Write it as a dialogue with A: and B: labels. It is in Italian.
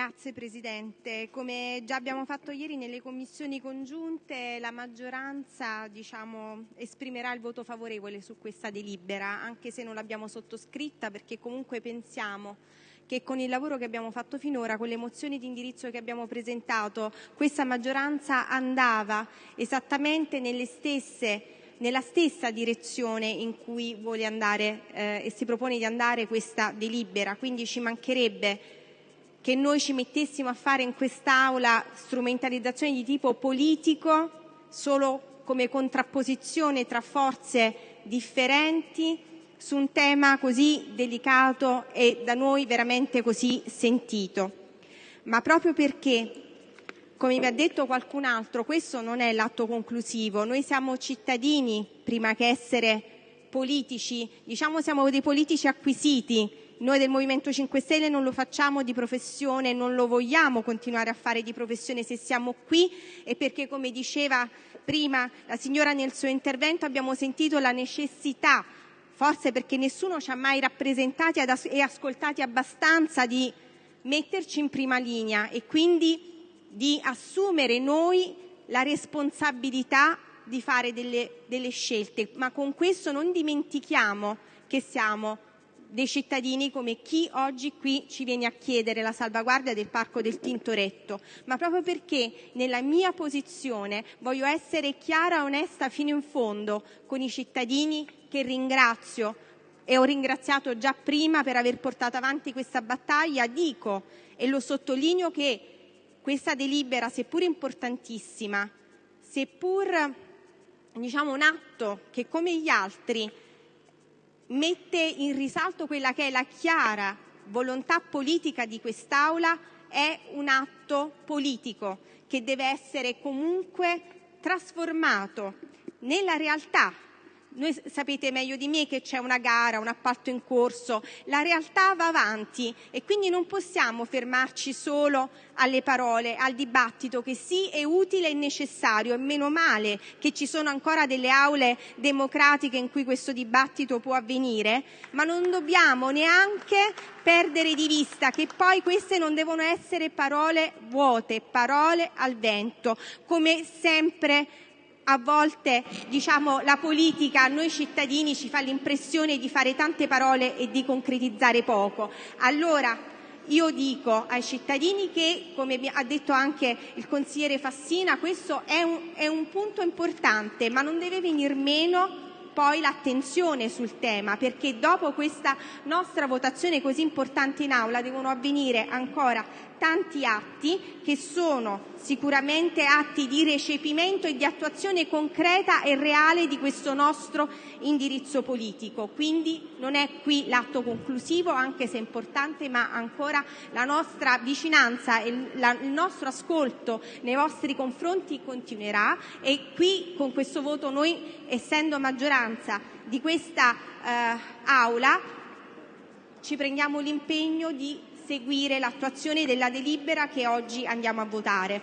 A: Grazie Presidente. Come già abbiamo fatto ieri nelle commissioni congiunte, la maggioranza diciamo, esprimerà il voto favorevole su questa delibera, anche se non l'abbiamo sottoscritta, perché comunque pensiamo che con il lavoro che abbiamo fatto finora, con le mozioni di indirizzo che abbiamo presentato, questa maggioranza andava esattamente stesse, nella stessa direzione in cui vuole andare eh, e si propone di andare questa delibera. Quindi ci mancherebbe che noi ci mettessimo a fare in quest'Aula strumentalizzazioni di tipo politico solo come contrapposizione tra forze differenti su un tema così delicato e da noi veramente così sentito. Ma proprio perché, come vi ha detto qualcun altro, questo non è l'atto conclusivo, noi siamo cittadini prima che essere politici, diciamo siamo dei politici acquisiti, noi del Movimento 5 Stelle non lo facciamo di professione, non lo vogliamo continuare a fare di professione se siamo qui e perché, come diceva prima la signora nel suo intervento, abbiamo sentito la necessità forse perché nessuno ci ha mai rappresentati e ascoltati abbastanza di metterci in prima linea e quindi di assumere noi la responsabilità di fare delle, delle scelte, ma con questo non dimentichiamo che siamo dei cittadini come chi oggi qui ci viene a chiedere la salvaguardia del Parco del Tintoretto, ma proprio perché nella mia posizione voglio essere chiara e onesta fino in fondo con i cittadini che ringrazio. E ho ringraziato già prima per aver portato avanti questa battaglia, dico e lo sottolineo che questa delibera, seppur importantissima, seppur diciamo, un atto che come gli altri mette in risalto quella che è la chiara volontà politica di quest'Aula, è un atto politico che deve essere comunque trasformato nella realtà sapete meglio di me che c'è una gara, un appalto in corso, la realtà va avanti e quindi non possiamo fermarci solo alle parole, al dibattito che sì è utile e necessario. E meno male che ci sono ancora delle aule democratiche in cui questo dibattito può avvenire, ma non dobbiamo neanche perdere di vista che poi queste non devono essere parole vuote, parole al vento, come sempre a volte diciamo, la politica a noi cittadini ci fa l'impressione di fare tante parole e di concretizzare poco. Allora io dico ai cittadini che, come ha detto anche il consigliere Fassina, questo è un, punto importante, ma non deve venir meno poi l'attenzione sul tema, perché dopo questa nostra votazione così importante in aula devono avvenire ancora tanti atti che sono sicuramente atti di recepimento e di attuazione concreta e reale di questo nostro indirizzo politico. Quindi non è qui l'atto conclusivo, anche se è importante, ma ancora la nostra vicinanza e il nostro ascolto nei vostri confronti continuerà e qui con questo voto noi, essendo maggioranza di questa eh, Aula, ci prendiamo l'impegno di seguire l'attuazione della delibera che oggi andiamo a votare.